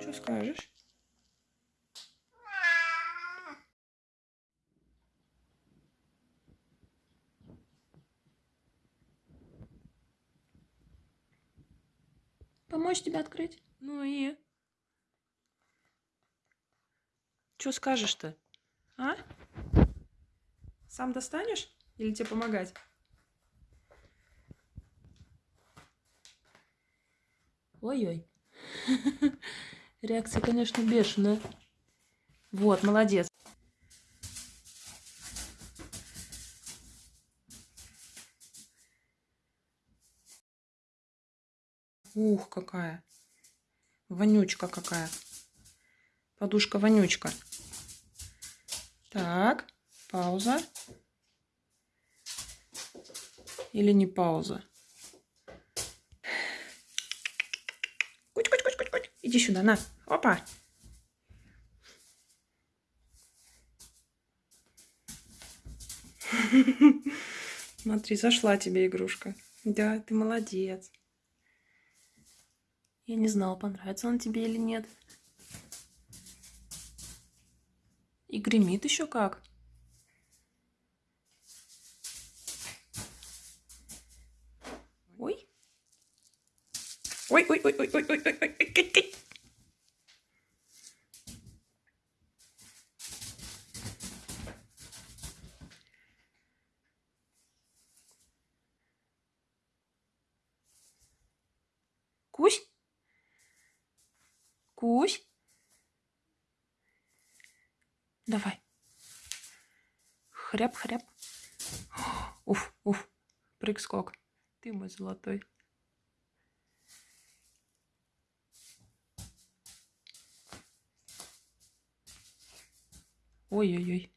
Что скажешь? Помочь тебе открыть? Ну и? Что скажешь-то? А? Сам достанешь? Или тебе помогать? Ой-ой. Реакция, конечно, бешеная. Вот, молодец. Ух, какая. Вонючка какая. Подушка-вонючка. Так, пауза. Или не пауза? Куть, куть, куть, куть, куть. Иди сюда, на. Опа. Смотри, зашла тебе игрушка. Да, ты молодец. Я не знала, понравится он тебе или нет. И гремит еще как. Ой. Ой, ой, ой, ой, ой, ой, ой, ой, ой, ой. Кусь? Кусь? Давай. Хряп-хряп. Уф, уф. Прыг-скок. Ты мой золотой. Ой-ой-ой.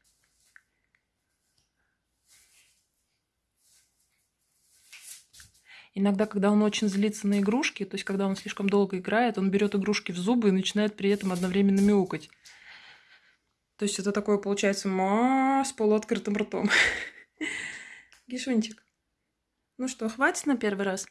Иногда, когда он очень злится на игрушки, то есть когда он слишком долго играет, он берет игрушки в зубы и начинает при этом одновременно мяукать. То есть это такое получается ма с полуоткрытым ртом. Гишунчик. Ну что, хватит на первый раз?